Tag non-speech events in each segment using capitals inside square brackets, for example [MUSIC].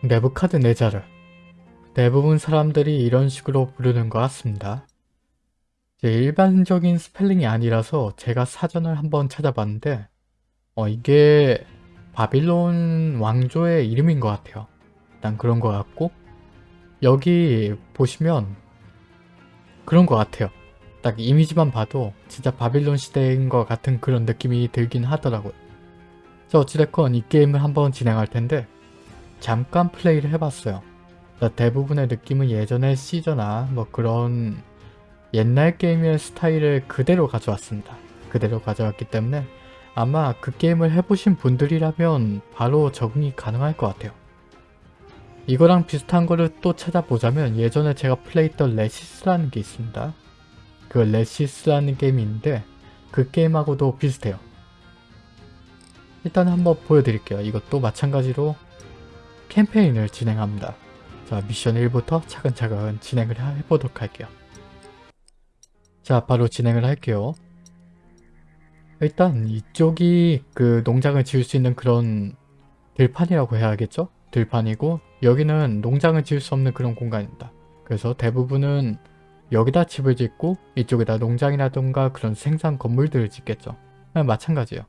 네부카드네자르 대부분 사람들이 이런 식으로 부르는 것 같습니다. 일반적인 스펠링이 아니라서 제가 사전을 한번 찾아봤는데 어, 이게 바빌론 왕조의 이름인 것 같아요. 일단 그런 것 같고 여기 보시면 그런 것 같아요. 딱 이미지만 봐도 진짜 바빌론 시대인 것 같은 그런 느낌이 들긴 하더라고요. 자 어찌됐건 이 게임을 한번 진행할 텐데 잠깐 플레이를 해봤어요. 대부분의 느낌은 예전의 시저나 뭐 그런 옛날 게임의 스타일을 그대로 가져왔습니다. 그대로 가져왔기 때문에 아마 그 게임을 해보신 분들이라면 바로 적응이 가능할 것 같아요. 이거랑 비슷한 거를 또 찾아보자면 예전에 제가 플레이했던 레시스라는 게 있습니다. 그 레시스라는 게임이 있는데 그 게임하고도 비슷해요. 일단 한번 보여드릴게요. 이것도 마찬가지로 캠페인을 진행합니다. 자 미션 1부터 차근차근 진행을 해보도록 할게요. 자 바로 진행을 할게요. 일단 이쪽이 그 농장을 지을 수 있는 그런 들판이라고 해야겠죠? 들판이고 여기는 농장을 지을 수 없는 그런 공간입니다. 그래서 대부분은 여기다 집을 짓고 이쪽에다 농장이라던가 그런 생산 건물들을 짓겠죠. 마찬가지예요.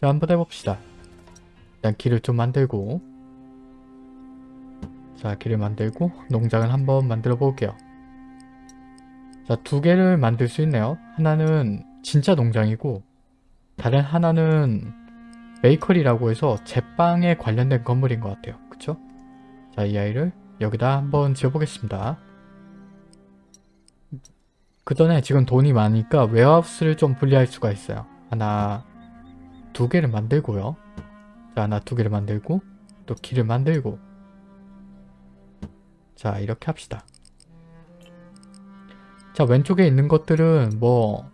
자 한번 해봅시다. 일단 길을 좀 만들고 자 길을 만들고 농장을 한번 만들어 볼게요. 자두 개를 만들 수 있네요. 하나는 진짜 농장이고 다른 하나는 베이커리라고 해서 제빵에 관련된 건물인 것 같아요. 그쵸? 자, 이 아이를 여기다 한번 지어보겠습니다. 그 전에 지금 돈이 많으니까 웨어하우스를 좀 분리할 수가 있어요. 하나, 두 개를 만들고요. 자, 하나, 두 개를 만들고 또 길을 만들고 자, 이렇게 합시다. 자, 왼쪽에 있는 것들은 뭐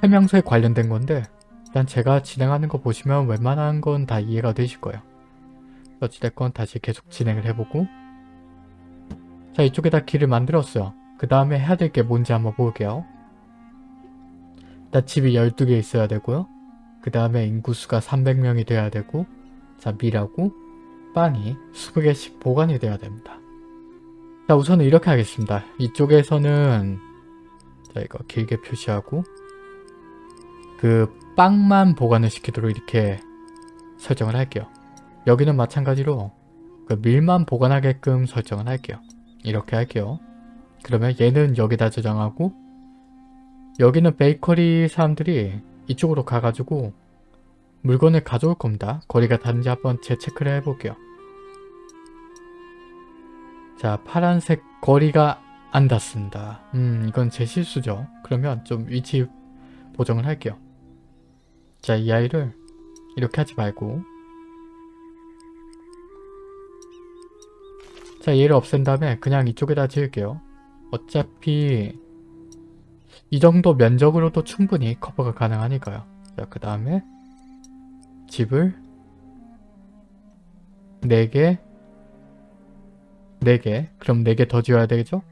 설명서에 관련된 건데 일단 제가 진행하는 거 보시면 웬만한 건 다 이해가 되실 거예요. 어찌됐건 다시 계속 진행을 해보고 자 이쪽에다 길을 만들었어요. 그 다음에 해야 될 게 뭔지 한번 볼게요. 일단 집이 12개 있어야 되고요. 그 다음에 인구수가 300명이 돼야 되고 자 밀하고 빵이 20개씩 보관이 돼야 됩니다. 자 우선은 이렇게 하겠습니다. 이쪽에서는 자 이거 길게 표시하고 그 빵만 보관을 시키도록 이렇게 설정을 할게요. 여기는 마찬가지로 그 밀만 보관하게끔 설정을 할게요. 이렇게 할게요. 그러면 얘는 여기다 저장하고 여기는 베이커리 사람들이 이쪽으로 가가지고 물건을 가져올 겁니다. 거리가 다른지 한번 재체크를 해볼게요. 자 파란색 거리가 안 닿습니다. 음 이건 제 실수죠. 그러면 좀 위치 보정을 할게요. 자, 이 아이를 이렇게 하지 말고 자, 얘를 없앤 다음에 그냥 이쪽에다 지을게요. 어차피 이 정도 면적으로도 충분히 커버가 가능하니까요. 자, 그 다음에 집을 4개 4개 그럼 4개 더 지어야 되겠죠?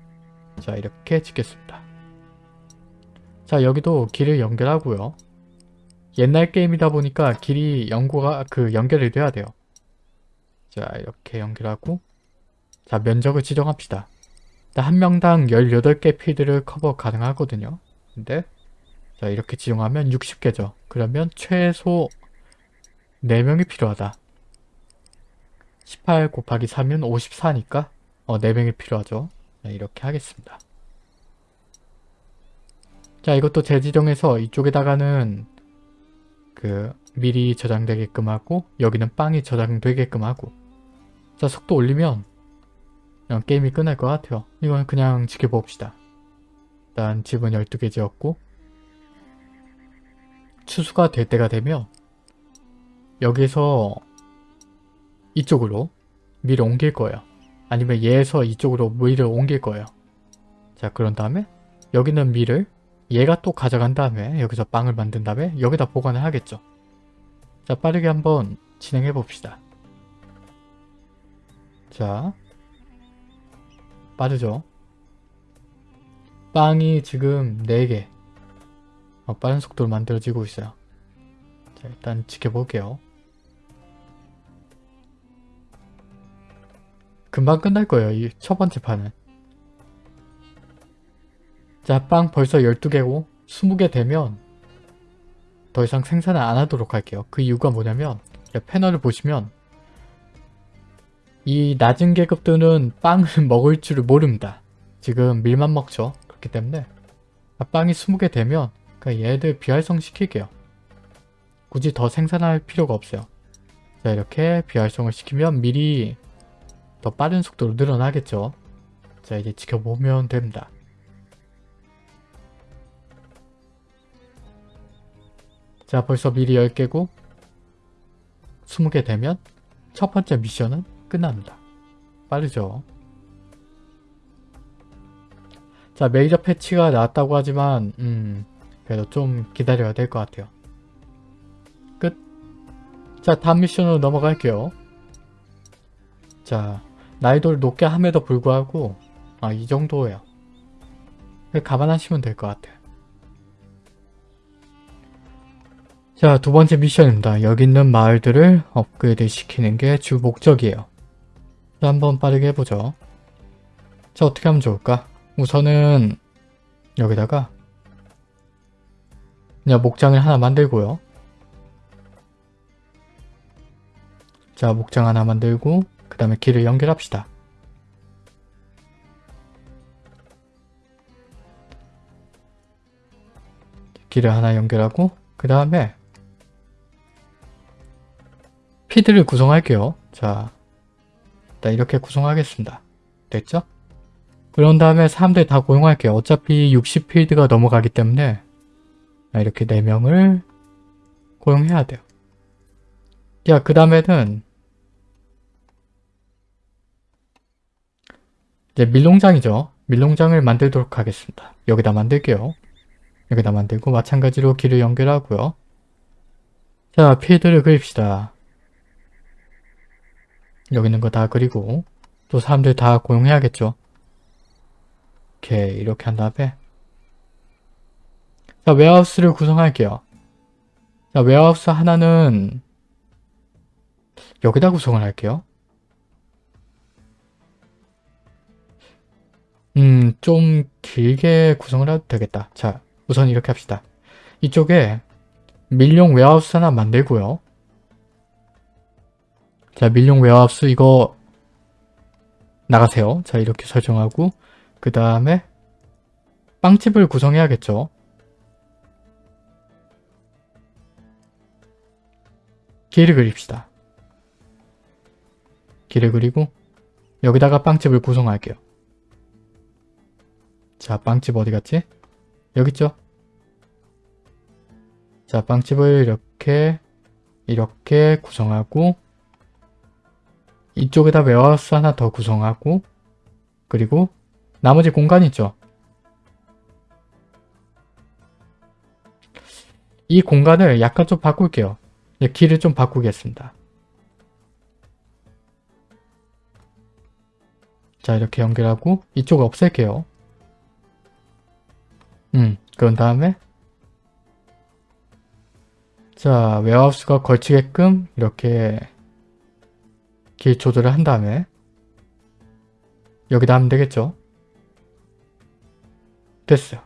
자, 이렇게 짓겠습니다. 자, 여기도 길을 연결하고요. 옛날 게임이다 보니까 길이 연구가 그 연결이 돼야 돼요. 자 이렇게 연결하고 자 면적을 지정합시다. 한 명당 18개 필드를 커버 가능하거든요. 근데 자 이렇게 지정하면 60개죠. 그러면 최소 4명이 필요하다. 18 곱하기 3은 54니까 어, 4명이 필요하죠. 자, 이렇게 하겠습니다. 자 이것도 재지정해서 이쪽에다가는 그 미리 저장되게끔 하고 여기는 빵이 저장되게끔 하고 자 속도 올리면 그냥 게임이 끝날 것 같아요. 이건 그냥 지켜봅시다. 일단 집은 12개 지었고 추수가 될 때가 되면 여기서 이쪽으로 밀을 옮길 거예요. 아니면 얘에서 이쪽으로 밀을 옮길 거예요. 자 그런 다음에 여기는 밀을 얘가 또 가져간 다음에 여기서 빵을 만든 다음에 여기다 보관을 하겠죠. 자 빠르게 한번 진행해 봅시다. 자 빠르죠? 빵이 지금 4개 어, 빠른 속도로 만들어지고 있어요. 자 일단 지켜볼게요. 금방 끝날 거예요. 이 첫 번째 판은. 자, 빵 벌써 12개고 20개 되면 더 이상 생산을 안 하도록 할게요. 그 이유가 뭐냐면 패널을 보시면 이 낮은 계급들은 빵을 [LAUGHS] 먹을 줄을 모릅니다. 지금 밀만 먹죠. 그렇기 때문에 빵이 20개 되면 얘들 비활성 시킬게요. 굳이 더 생산할 필요가 없어요. 자 이렇게 비활성을 시키면 밀이 더 빠른 속도로 늘어나겠죠. 자 이제 지켜보면 됩니다. 자 벌써 밀이 10개고 20개 되면 첫 번째 미션은 끝납니다. 빠르죠? 자 메이저 패치가 나왔다고 하지만 음 그래도 좀 기다려야 될 것 같아요. 끝! 자 다음 미션으로 넘어갈게요. 자 난이도를 높게 함에도 불구하고 아 이 정도예요. 감안하시면 될 것 같아요. 자, 두 번째 미션입니다. 여기 있는 마을들을 업그레이드 시키는 게 주 목적이에요. 자, 한번 빠르게 해보죠. 자, 어떻게 하면 좋을까? 우선은 여기다가 그냥 목장을 하나 만들고요. 자, 목장 하나 만들고 그 다음에 길을 연결합시다. 길을 하나 연결하고 그 다음에 피드를 구성할게요. 자, 일단 이렇게 구성하겠습니다. 됐죠? 그런 다음에 사람들 다 고용할게요. 어차피 60필드가 넘어가기 때문에 이렇게 4명을 고용해야 돼요. 야, 그 다음에는 이제 밀농장이죠. 밀농장을 만들도록 하겠습니다. 여기다 만들게요. 여기다 만들고 마찬가지로 길을 연결하고요. 자, 필드를 그립시다. 여기 있는 거 다 그리고 또 사람들 다 고용해야겠죠. 이렇게 이렇게 한 다음에 자 warehouse를 구성할게요. 자 warehouse 하나는 여기다 구성을 할게요. 음, 좀 길게 구성을 해도 되겠다. 자, 우선 이렇게 합시다. 이쪽에 밀용 warehouse 하나 만들고요. 자 밀용 warehouse 이거 나가세요. 자 이렇게 설정하고 그 다음에 빵집을 구성해야겠죠. 길을 그립시다. 길을 그리고 여기다가 빵집을 구성할게요. 자 빵집 어디 갔지? 여기 있죠? 자 빵집을 이렇게 이렇게 구성하고 이쪽에다 웨어하우스 하나 더 구성하고 그리고 나머지 공간 있죠. 이 공간을 약간 좀 바꿀게요. 길을 좀 바꾸겠습니다. 자 이렇게 연결하고 이쪽 없앨게요. 음 그런 다음에 자 웨어하우스가 걸치게끔 이렇게 길 조절을 한 다음에 여기다 하면 되겠죠? 됐어요.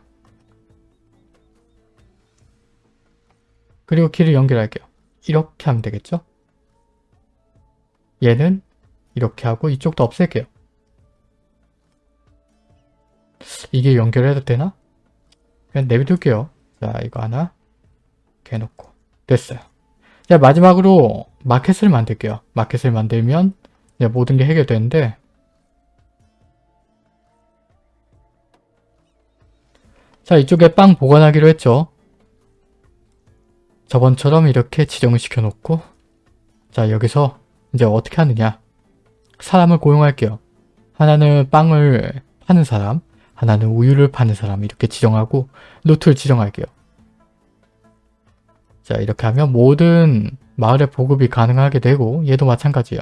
그리고 길을 연결할게요. 이렇게 하면 되겠죠? 얘는 이렇게 하고 이쪽도 없앨게요. 이게 연결해도 되나? 그냥 내비둘게요. 자 이거 하나 해놓고 됐어요. 자 마지막으로 마켓을 만들게요. 마켓을 만들면 모든 게 해결되는데 자 이쪽에 빵 보관하기로 했죠. 저번처럼 이렇게 지정을 시켜놓고 자 여기서 이제 어떻게 하느냐 사람을 고용할게요. 하나는 빵을 파는 사람 하나는 우유를 파는 사람 이렇게 지정하고 루트를 지정할게요. 자 이렇게 하면 모든 마을의 보급이 가능하게 되고 얘도 마찬가지예요.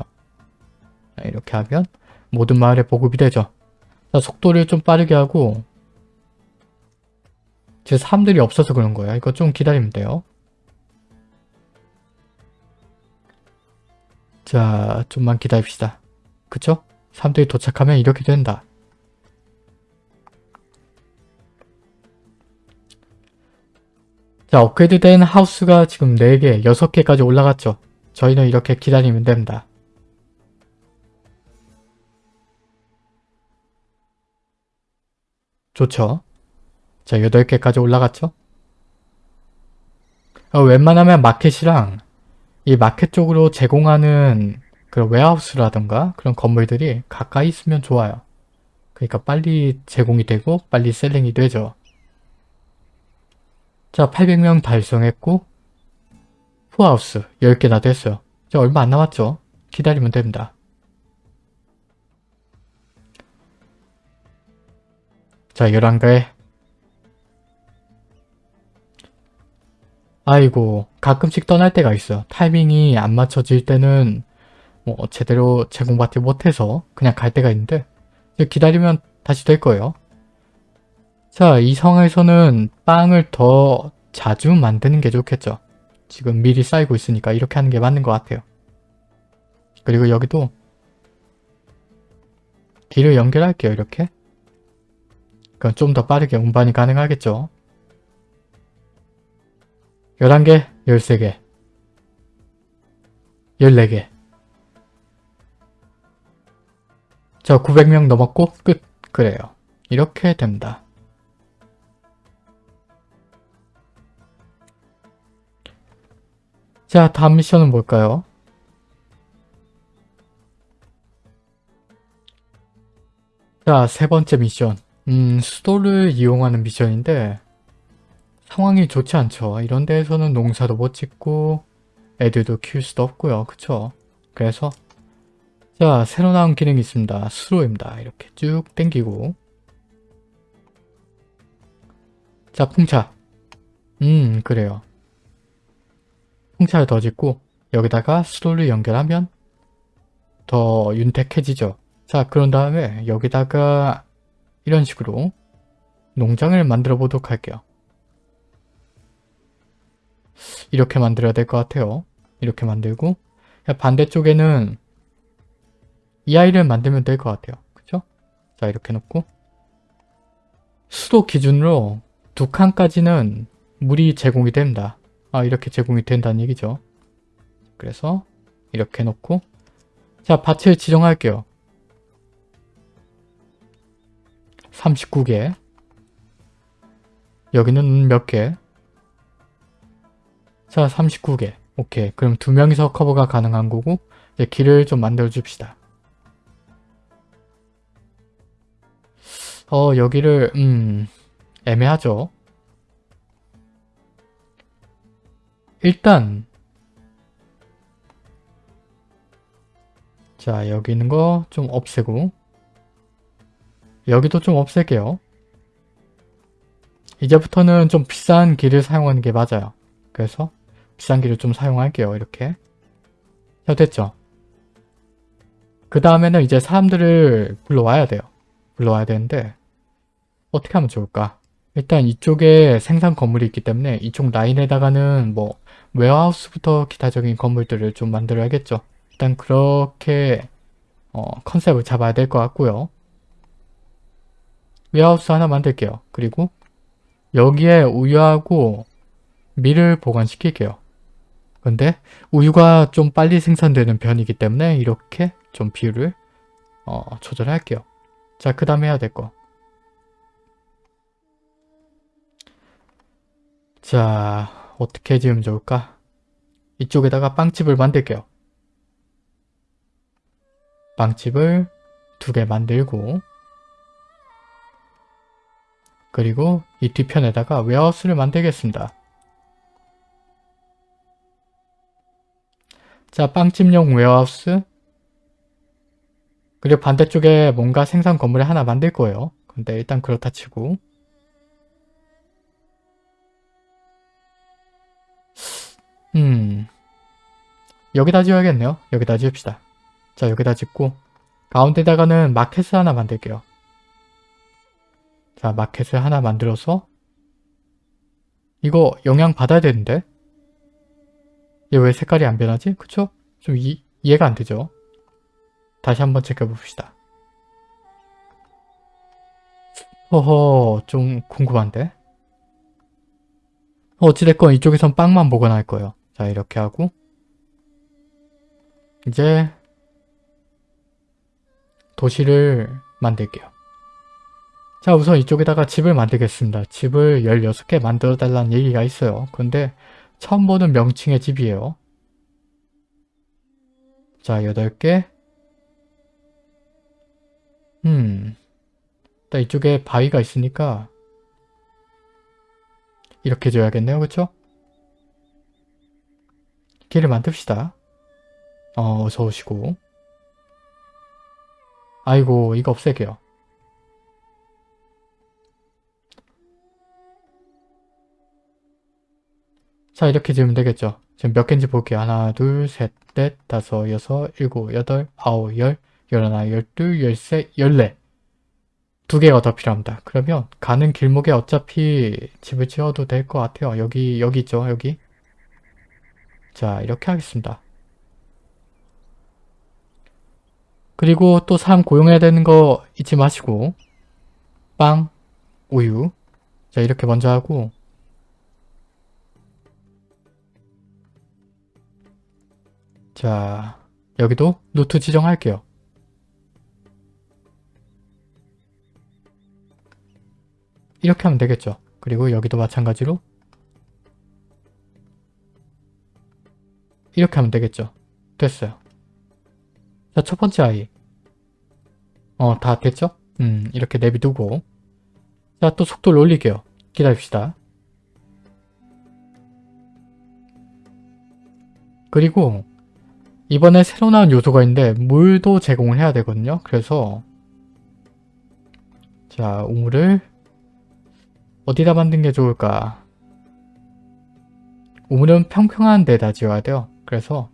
이렇게 하면 모든 마을에 보급이 되죠. 자, 속도를 좀 빠르게 하고 지금 사람들이 없어서 그런 거예요. 이거 좀 기다리면 돼요. 자, 좀만 기다립시다. 그쵸? 사람들이 도착하면 이렇게 된다. 자, 업그레이드된 하우스가 지금 4개, 6개까지 올라갔죠. 저희는 이렇게 기다리면 됩니다. 좋죠. 자, 8개까지 올라갔죠. 어, 웬만하면 마켓이랑 이 마켓 쪽으로 제공하는 그런 웨하우스라던가 그런 건물들이 가까이 있으면 좋아요. 그러니까 빨리 제공이 되고 빨리 셀링이 되죠. 자 800명 달성했고 후하우스 10개나 됐어요. 자 얼마 안 남았죠? 기다리면 됩니다. 자 11개 아이고 가끔씩 떠날 때가 있어요. 타이밍이 안 맞춰질 때는 뭐 제대로 제공받지 못해서 그냥 갈 때가 있는데 기다리면 다시 될 거예요. 자, 이 상황에서는 빵을 더 자주 만드는 게 좋겠죠. 지금 미리 쌓이고 있으니까 이렇게 하는 게 맞는 것 같아요. 그리고 여기도 길을 연결할게요, 이렇게. 그럼 좀 더 빠르게 운반이 가능하겠죠. 11개, 13개, 14개 자 900명 넘었고 끝 그래요 이렇게 됩니다 자 다음 미션은 뭘까요? 자 세 번째 미션 음 수도를 이용하는 미션인데 상황이 좋지 않죠 이런 데에서는 농사도 못 짓고 애들도 키울 수도 없고요 그쵸 그래서 자 새로 나온 기능이 있습니다. 수로입니다. 이렇게 쭉 당기고 자 풍차 음 그래요. 풍차를 더 짓고 여기다가 수로를 연결하면 더 윤택해지죠. 자 그런 다음에 여기다가 이런 식으로 농장을 만들어 보도록 할게요. 이렇게 만들어야 될 것 같아요. 이렇게 만들고 반대쪽에는 이 아이를 만들면 될 것 같아요. 그쵸? 자 이렇게 놓고 수도 기준으로 두 칸까지는 물이 제공이 됩니다. 아 이렇게 제공이 된다는 얘기죠. 그래서 이렇게 놓고 자 밭을 지정할게요. 39개 여기는 몇 개? 자 39개 오케이 그럼 두 명이서 커버가 가능한 거고 이제 길을 좀 만들어 줍시다. 어 여기를 음 애매하죠. 일단 자 여기 있는 거 좀 없애고 여기도 좀 없앨게요. 이제부터는 좀 비싼 길을 사용하는 게 맞아요. 그래서 비싼 길을 좀 사용할게요. 이렇게 자 됐죠? 그 다음에는 이제 사람들을 불러와야 돼요. 불러와야 되는데 어떻게 하면 좋을까? 일단 이쪽에 생산 건물이 있기 때문에 이쪽 라인에다가는 뭐 warehouse부터 기타적인 건물들을 좀 만들어야겠죠. 일단 그렇게 어, 컨셉을 잡아야 될 것 같고요. warehouse 하나 만들게요. 그리고 여기에 우유하고 밀을 보관시킬게요. 근데 우유가 좀 빨리 생산되는 편이기 때문에 이렇게 좀 비율을 어, 조절할게요. 자, 그 다음에 해야 될 거. 자 어떻게 지으면 좋을까? 이쪽에다가 빵집을 만들게요. 빵집을 두 개 만들고 그리고 이 뒤편에다가 웨어하우스를 만들겠습니다. 자 빵집용 warehouse 그리고 반대쪽에 뭔가 생산 건물을 하나 만들 거예요. 근데 일단 그렇다 치고 음 여기다 지어야겠네요. 여기다 지읍시다. 자 여기다 짓고 가운데다가는 마켓을 하나 만들게요. 자 마켓을 하나 만들어서 이거 영향 받아야 되는데 얘 왜 색깔이 안 변하지? 그쵸? 좀 이, 이해가 안 되죠? 다시 한번 체크해봅시다. 허허 좀 궁금한데? 어찌됐건 이쪽에선 빵만 보관할 거예요. 자 이렇게 하고 이제 도시를 만들게요. 자 우선 이쪽에다가 집을 만들겠습니다. 집을 16개 만들어 달라는 얘기가 있어요. 근데 처음 보는 명칭의 집이에요. 자 8개 음 일단 이쪽에 바위가 있으니까 이렇게 줘야겠네요. 그쵸? 길을 만듭시다. 어, 어서 오시고. 아이고, 이거 없애게요. 자, 이렇게 지으면 되겠죠. 지금 몇 개인지 볼게요. 하나, 둘, 셋, 넷, 다섯, 여섯, 일곱, 여덟, 아홉, 열, 열하나, 열둘, 열셋, 열네. 두 개가 더 필요합니다. 그러면 가는 길목에 어차피 집을 지어도 될 것 같아요. 여기, 여기 있죠, 여기. 자, 이렇게 하겠습니다. 그리고 또 사람 고용해야 되는 거 잊지 마시고 빵, 우유 자 이렇게 먼저 하고 자 여기도 루트 지정할게요. 이렇게 하면 되겠죠. 그리고 여기도 마찬가지로 이렇게 하면 되겠죠. 됐어요. 자, 첫 번째 아이. 어, 다 됐죠? 음, 이렇게 내비두고. 자, 또 속도를 올릴게요. 기다립시다. 그리고 이번에 새로 나온 요소가 있는데 물도 제공을 해야 되거든요. 그래서 자, 우물을 어디다 만든 게 좋을까? 우물은 평평한 데다 지어야 돼요. 그래서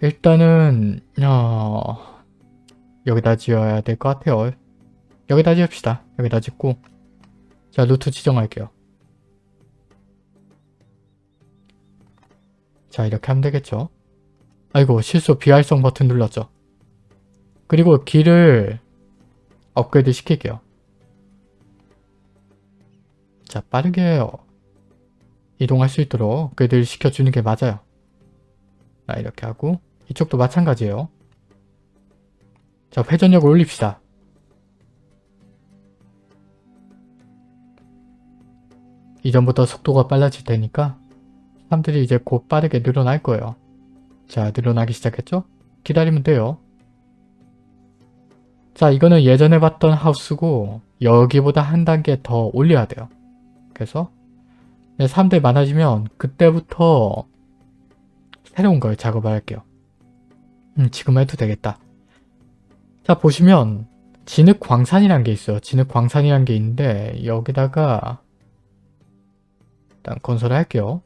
일단은 어... 여기다 지어야 될 것 같아요. 여기다 지읍시다. 여기다 짓고 자 루트 지정할게요. 자 이렇게 하면 되겠죠. 아이고 실수 비활성 버튼 눌렀죠. 그리고 길을 업그레이드 시킬게요. 자 빠르게 이동할 수 있도록 업그레이드를 시켜주는 게 맞아요. 자 이렇게 하고 이쪽도 마찬가지예요. 자 회전력을 올립시다. 이전부터 속도가 빨라질 테니까 사람들이 이제 곧 빠르게 늘어날 거예요. 자 늘어나기 시작했죠? 기다리면 돼요. 자 이거는 예전에 봤던 하우스고 여기보다 한 단계 더 올려야 돼요. 그래서 사람들이 많아지면 그때부터 새로운 걸 작업을 할게요. 음, 지금 해도 되겠다. 자 보시면 진흙 광산이란 게 있어요. 진흙 광산이란 게 있는데 여기다가 일단 건설을 할게요.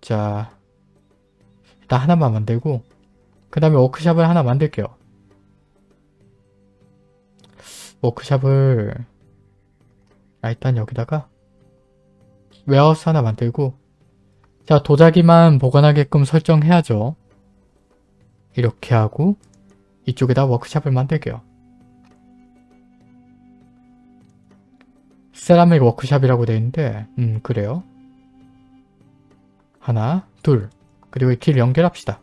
자 일단 하나만 만들고 그 다음에 워크샵을 하나 만들게요. 워크샵을 아 일단 여기다가 warehouse 하나 만들고 자 도자기만 보관하게끔 설정해야죠. 이렇게 하고 이쪽에다 워크샵을 만들게요. 세라믹 워크샵이라고 되어 있는데 음 그래요. 하나 둘 그리고 이길 연결합시다.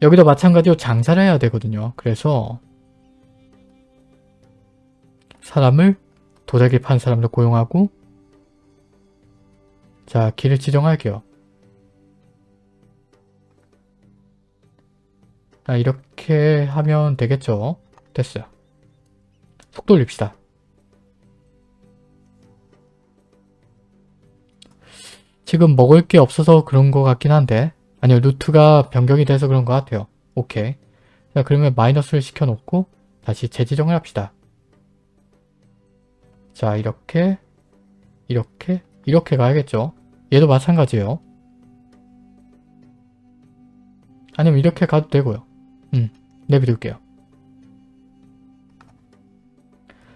여기도 마찬가지로 장사를 해야 되거든요. 그래서 사람을 도자기 판 사람도 고용하고 자 길을 지정할게요. 자 이렇게 하면 되겠죠. 됐어요. 속도 올립시다. 지금 먹을 게 없어서 그런 것 같긴 한데 아니요 루트가 변경이 돼서 그런 것 같아요. 오케이. 자 그러면 마이너스를 시켜놓고 다시 재지정을 합시다. 자 이렇게 이렇게 이렇게 가야겠죠. 얘도 마찬가지예요. 아니면 이렇게 가도 되고요. 음, 내비둘게요.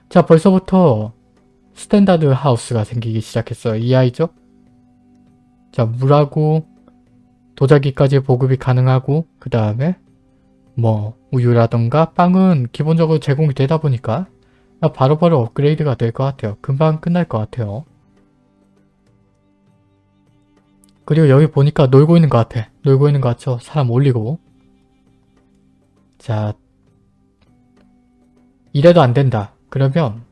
자 벌써부터 standard house가 생기기 시작했어요. 이 아이죠? 자 물하고 도자기까지 보급이 가능하고 그 다음에 뭐 우유라던가 빵은 기본적으로 제공이 되다 보니까 바로 바로 업그레이드가 될 것 같아요. 금방 끝날 것 같아요. 그리고 여기 보니까 놀고 있는 것 같아. 놀고 있는 것 같죠? 사람 올리고. 자, 이래도 안 된다. 그러면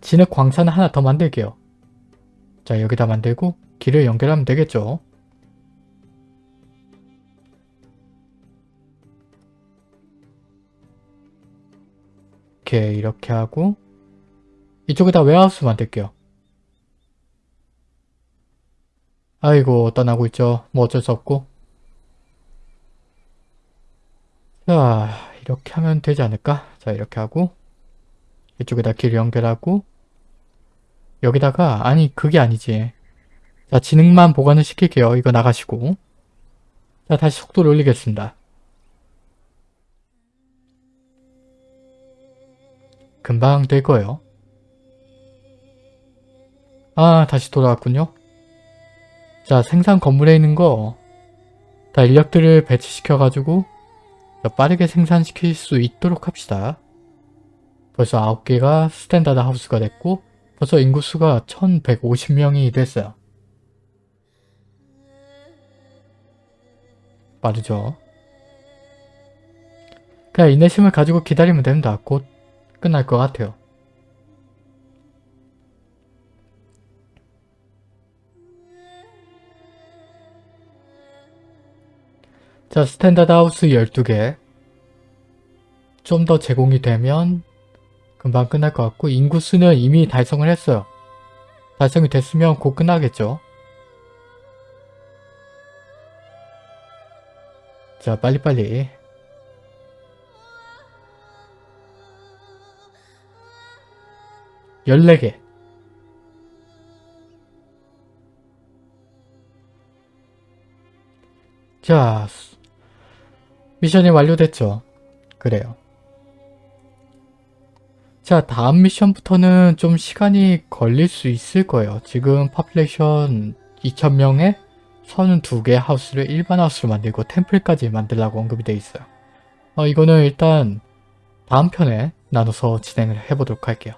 진흙 광산 하나 더 만들게요. 자, 여기다 만들고 길을 연결하면 되겠죠? 이렇게 이렇게 하고 이쪽에다 웨하우스 만들게요. 아이고 떠나고 있죠. 뭐 어쩔 수 없고 자 이렇게 하면 되지 않을까? 자 이렇게 하고 이쪽에다 길 연결하고 여기다가 아니 그게 아니지 자 지능만 보관을 시킬게요. 이거 나가시고 자 다시 속도를 올리겠습니다. 금방 될 거예요. 아 다시 돌아왔군요. 자 생산 건물에 있는 거 다 인력들을 배치시켜가지고 빠르게 생산시킬 수 있도록 합시다. 벌써 9개가 standard house가 됐고 벌써 인구수가 1150명이 됐어요. 빠르죠? 그냥 인내심을 가지고 기다리면 됩니다. 곧 끝날 것 같아요. 자, standard house 12개 좀 더 제공이 되면 금방 끝날 것 같고 인구수는 이미 달성을 했어요. 달성이 됐으면 곧 끝나겠죠. 자, 빨리빨리 1 4개 자, 미션이 완료됐죠? 그래요. 자, 다음 미션부터는 좀 시간이 걸릴 수 있을 거예요. 지금 파플레이션 2,000명에 32개 하우스를 일반 하우스로 만들고 템플까지 만들라고 언급이 되어 있어요. 어, 이거는 일단 다음 편에 나눠서 진행을 해보도록 할게요.